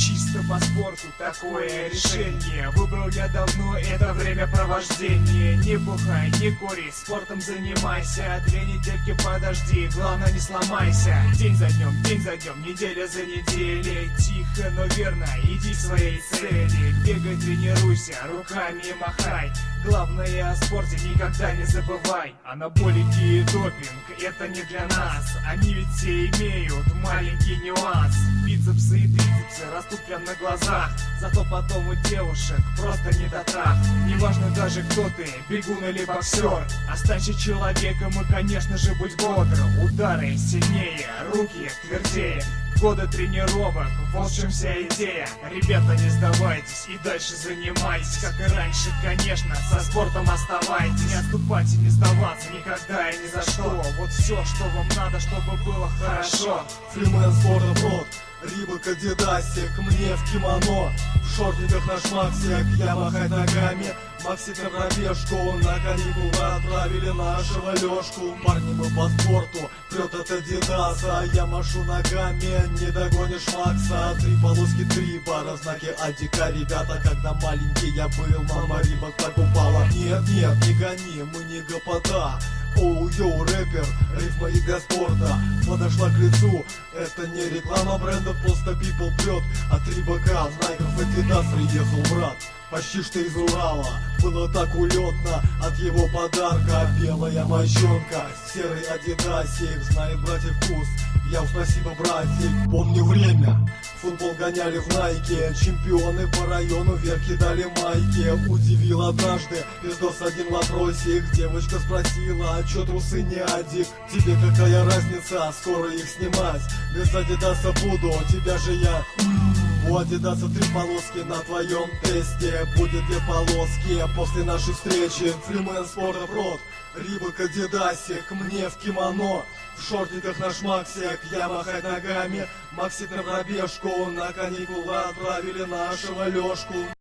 Чисто по спорту. Такое решение Выбрал я давно. Это времяпровождение Не бухай, не кури, спортом занимайся. Две недельки подожди, главное не сломайся. День за днем, день за днем, неделя за неделей. Тихо, но верно, иди к своей цели. Бегай, тренируйся, руками махай. Главное о спорте никогда не забывай. Анаболики и допинг, это не для нас. Они ведь все имеют и растут прямо на глазах. Зато потом у девушек просто не до трах Неважно даже кто ты, бегун или боксер Останься человеком и конечно же будь бодр. Удары сильнее, руки твердее. Годы тренировок, вот в чем вся идея. Ребята, не сдавайтесь и дальше занимайтесь. Как и раньше, конечно, со спортом оставайтесь. Не отступать и не сдаваться никогда и ни за что. Вот все, что вам надо, чтобы было хорошо. Фримен спорта брод Рибок Адидасик, мне в кимоно. В шортиках на шмаксик, я махать ногами. Максик на пробежку, на каникулы отправили нашего Лешку Парни мы по спорту, прет от Адидаса. Я машу ногами, не догонишь Макса. Три полоски, три бара, знаки Адика. Ребята, когда маленький я был, мама Рибок покупала Нет, нет, не гони, мы не гопота Оу-йоу, рэпер, рифма и для спорта. Подошла к лицу, это не реклама бренда Просто people прет. От Рибака В Найков Адидас приехал брат. Почти что из Урала Было так улетно. От его подарка Белая мощонка, серый адидасик Знает братьев вкус, я спасибо, братик Помню время, футбол гоняли в Найке Чемпионы по району вверх кидали майки. Удивил однажды, пиздос один вопросик. Девочка спросила, а чё трусы не адик? Тебе какая разница, скоро их снимать. Без адидаса буду, тебя же я... У Адидаса три полоски на твоем тесте. Будет две полоски после нашей встречи? Фримен спорта рот Рибок Адидасик, мне в кимоно. В шортиках на шмаксик, я махать ногами. Максик на пробежку, на каникулы отправили нашего Лешку